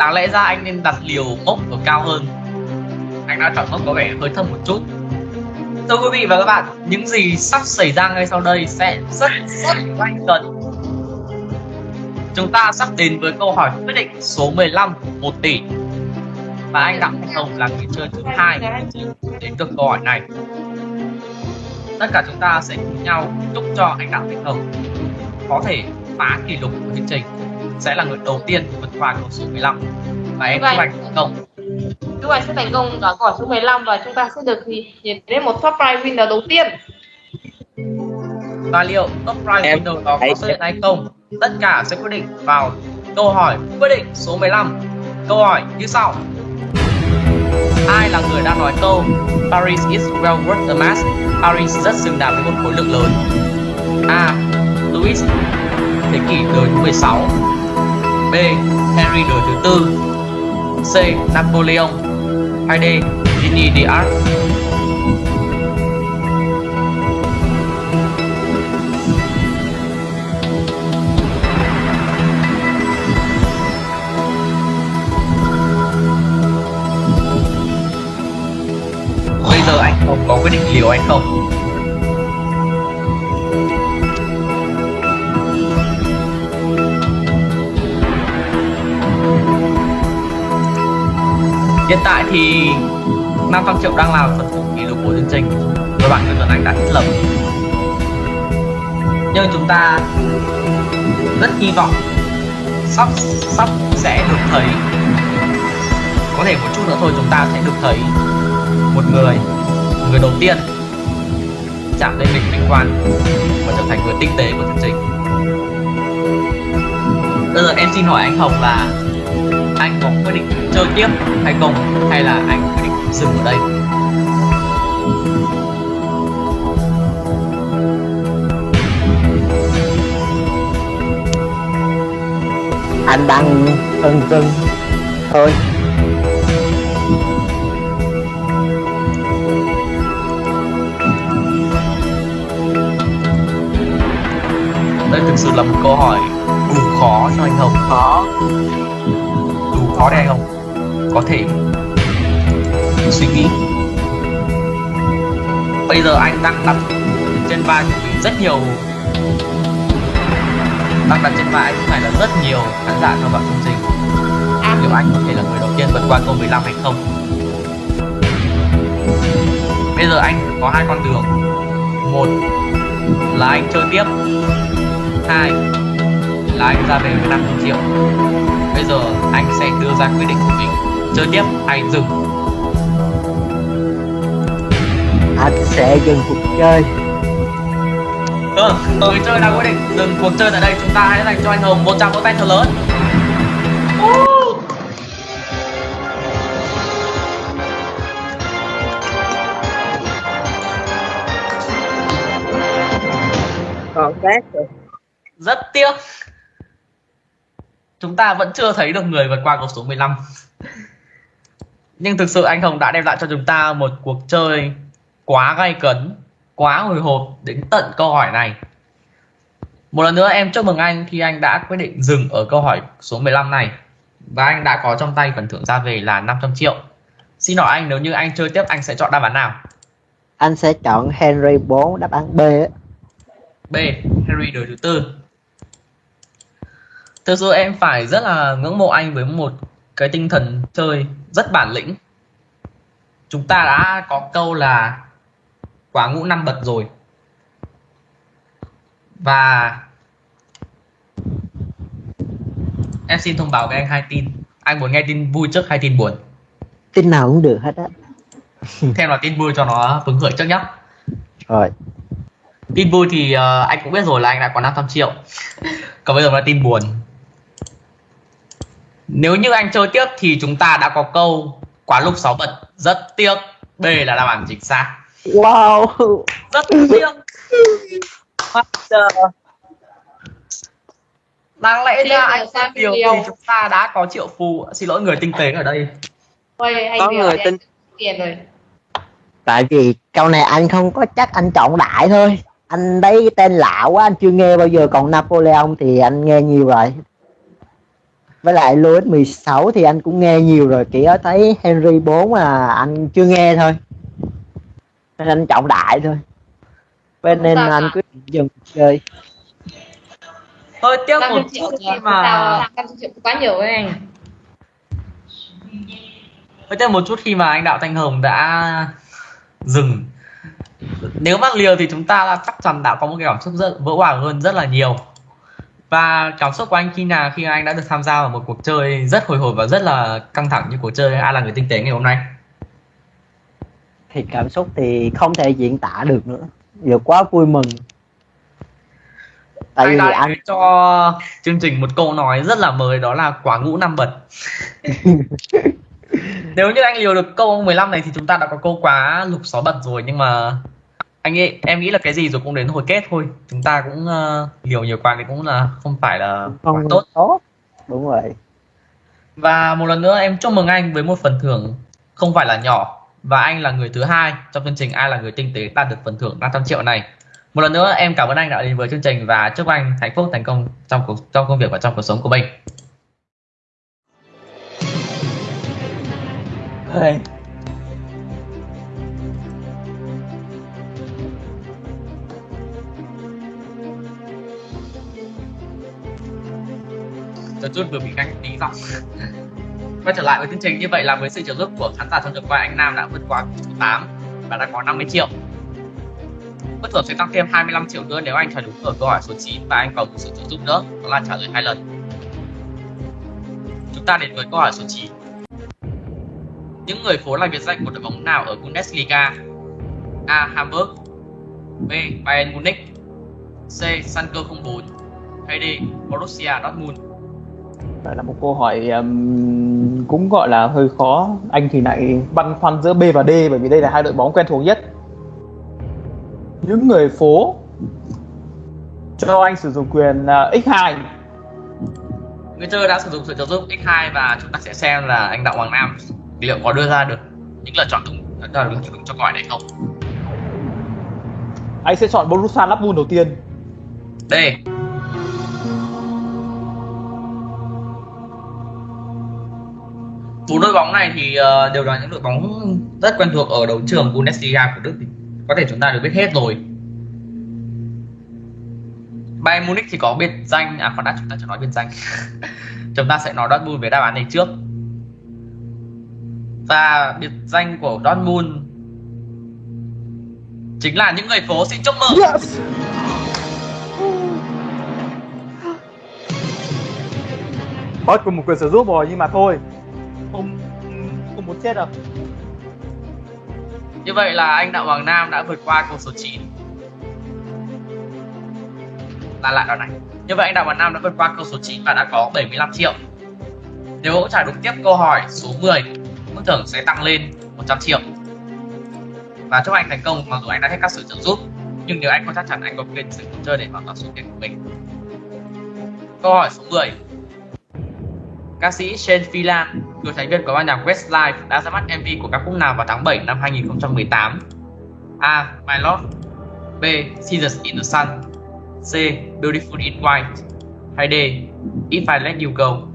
đáng lẽ ra anh nên đặt liều mốc ở cao hơn. Anh đã chọn mốc có vẻ hơi thấp một chút. Thưa quý vị và các bạn, những gì sắp xảy ra ngay sau đây sẽ rất rất quan cần chúng ta sắp đến với câu hỏi quyết định số 15 1 tỷ. Và anh đặng thanh hồng là người chơi thứ hai đến được câu hỏi này. Tất cả chúng ta sẽ cùng nhau chúc cho anh đặng thanh hồng có thể phá kỷ lục của chương trình sẽ là người đầu tiên vượt qua câu số 15 và em chúc anh thành công. Chúc anh sẽ thành công ở câu hỏi số 15 và chúng ta sẽ được nhìn đến một top prize winner đầu tiên. Và liệu top prize em winner đó có xuất hiện hay không? Tất cả sẽ quyết định vào câu hỏi quyết định số 15 câu hỏi như sau. Ai là người đã nói câu Paris is well worth the mass Paris rất xứng đáng với một khối lượng lớn. A. Louis. Thế kỷ đời thứ 16 B. Henry đời thứ tư C. Napoleon hay D. Jeanne d'Arc Bây giờ anh không có quyết định liều anh không? Hiện tại thì 500 triệu đang là phần thưởng kỷ lục của chương trình. Và bạn Nguyễn Tuấn Anh đã thiết lập. Nhưng chúng ta rất hy vọng sắp sắp sẽ được thấy. Có thể một chút nữa thôi, chúng ta sẽ được thấy một người người đầu tiên chạm lên đỉnh vinh quang và trở thành người tinh tế của chương trình. Bây giờ em xin hỏi anh Hồng là anh có quyết định chơi tiếp. Hay không hay là anh quyết định dừng ở đây? Anh đang phân vân thôi. Đây thực sự là một câu hỏi đủ khó cho anh Hồng khó khó đây không? Có thể. Suy nghĩ. Bây giờ anh đang đặt trên vai của mình rất nhiều. Đang đặt trên vai anh phải là rất nhiều khán giả theo vào chương trình. Liệu anh có thể là người đầu tiên vượt qua câu 15 hay không? Bây giờ anh có hai con đường. Một là anh chơi tiếp. Hai là anh ra về với 500 triệu. Bây giờ đưa ra quyết định của mình. Chơi tiếp hay dừng. Anh sẽ dừng cuộc chơi. Vâng người chơi đã quyết định dừng cuộc chơi tại đây. Chúng ta hãy dành cho anh hồng một tràng vỗ tay thật lớn. Còn rồi rất tiếc chúng ta vẫn chưa thấy được người vượt qua câu số 15 nhưng thực sự anh Hồng đã đem lại cho chúng ta một cuộc chơi quá gay cấn quá hồi hộp đến tận câu hỏi này. Một lần nữa em chúc mừng anh khi anh đã quyết định dừng ở câu hỏi số 15 này. Và anh đã có trong tay phần thưởng ra về là 500 triệu. Xin hỏi anh nếu như anh chơi tiếp anh sẽ chọn đáp án nào? Anh sẽ chọn Henry 4 đáp án B. B Henry đời thứ tư thực sự em phải rất là ngưỡng mộ anh với một cái tinh thần chơi rất bản lĩnh. Chúng ta đã có câu là quá ngũ năm bật rồi. Và em xin thông báo với anh hai tin. Anh muốn nghe tin vui trước hay tin buồn? Tin nào cũng được hết á. Thêm là tin vui cho nó hứng khởi trước nhé rồi. Tin vui thì uh, anh cũng biết rồi là anh đã có 500 triệu. Còn bây giờ là tin buồn nếu như anh chơi tiếp thì chúng ta đã có câu quá lúc sáu bật rất tiếc. B là đáp án chính xác. Wow. Rất tiếc. Đáng lẽ ra anh sang điều thì chúng ta đã có triệu phù. Xin lỗi người tinh tế ở đây. Ôi, anh có người thì tin anh tiền rồi. Tại vì câu này anh không có chắc anh chọn đại thôi. Anh thấy tên lạ quá anh chưa nghe bao giờ. Còn Napoleon thì anh nghe nhiều rồi với lại Louis 16 thì anh cũng nghe nhiều rồi chỉ có thấy Henry 4 là anh chưa nghe thôi. Nên anh trọng đại thôi. Bên nên anh định dừng chơi. Hơi tiếc năm một chút khi mà quá nhiều với anh. Hơi tiếc một chút khi mà anh đạo thanh hồng đã dừng. Nếu mà liều thì chúng ta chắc chắn đã có một cái cảm xúc rất vỡ hòa hơn rất là nhiều và cảm xúc của anh khi nào khi anh đã được tham gia vào một cuộc chơi rất hồi hộp và rất là căng thẳng như cuộc chơi ai là người tinh tế ngày hôm nay? Thì cảm xúc thì không thể diễn tả được nữa. Giờ quá vui mừng. Tại anh vì đã anh cho chương trình một câu nói rất là mới đó là quả ngũ năm bật. Nếu như anh liều được câu 15 này thì chúng ta đã có câu quá lục xóa bật rồi nhưng mà anh nghĩ em nghĩ là cái gì rồi cũng đến hồi kết thôi. Chúng ta cũng uh, liều nhiều quá thì cũng là không phải là quá không tốt. tốt. Đúng rồi. Và một lần nữa em chúc mừng anh với một phần thưởng không phải là nhỏ. Và anh là người thứ hai trong chương trình ai là người tinh tế đạt được phần thưởng 500 triệu này. Một lần nữa em cảm ơn anh đã đến với chương trình và chúc anh hạnh phúc thành công trong cuộc trong công việc và trong cuộc sống của mình. Hey. Chờ chút vừa bị canh tí giọng Quay trở lại với chương trình như vậy là với sự trợ giúp của khán giả trong tuần qua anh Nam đã vượt qua số 8 và đã có 50 triệu Bất thưởng sẽ tăng thêm 25 triệu nữa nếu anh trả đúng ở câu hỏi số 9 và anh còn một sự trợ giúp nữa, đó là trả lời hai lần Chúng ta đến với câu hỏi số 9 Những người phố là biệt danh của đội bóng nào ở Bundesliga? A. Hamburg, B. Bayern Munich, C. Schalke 04 hay D. Borussia Dortmund đây là một câu hỏi um, cũng gọi là hơi khó. Anh thì lại băn khoăn giữa B và D bởi vì đây là hai đội bóng quen thuộc nhất. Những người phố cho anh sử dụng quyền uh, X2 người chơi đã sử dụng sự trợ giúp x2 và chúng ta sẽ xem là anh đạo hoàng nam liệu có đưa ra được những lựa chọn đúng chọn đúng cho câu hỏi này không anh sẽ chọn Borussia Dortmund đầu tiên. d bốn đội bóng này thì ờ, đều là những đội bóng rất quen thuộc ở đấu trường Bundesliga của Đức thì có thể chúng ta đều biết hết rồi Bayern Munich thì có biệt danh à khoan đã chúng ta chưa nói biệt danh chúng ta sẽ nói Dortmund về đáp án này trước và biệt danh của Dortmund chính là những người phố xin chúc mừng Yes. Mất cùng một quyền sử dụng rồi nhưng mà thôi. Không không muốn chết đâu. như vậy là anh Đặng Hoàng Nam đã vượt qua câu số 9 là lại đoạn này. Như vậy anh Đặng Hoàng Nam đã vượt qua câu số 9 và đã có 75 triệu. Nếu trả đúng tiếp câu hỏi số 10 mức thưởng sẽ tăng lên 100 triệu. Và chúc anh thành công, mặc dù anh đã hết các sự trợ giúp, nhưng nếu anh có chắc chắn anh có quyền sử dụng chơi để hoàn toàn số tiền của mình. Câu hỏi số 10 ca sĩ Shane Phelan cựu thành viên của ban nhạc Westlife đã ra mắt MV của ca khúc nào vào tháng 7 năm 2018 A. My Love, B. Seasons in the Sun, C. Beautiful in White, hay D. If I Let You Go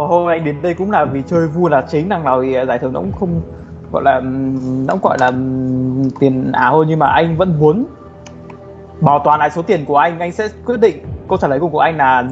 Và hôm nay anh đến đây cũng là vì chơi vui là chính, đằng nào thì giải thưởng nó cũng không gọi là, nó cũng gọi là tiền ảo hơn nhưng mà anh vẫn muốn bảo toàn lại số tiền của anh. Anh sẽ quyết định câu trả lời của anh là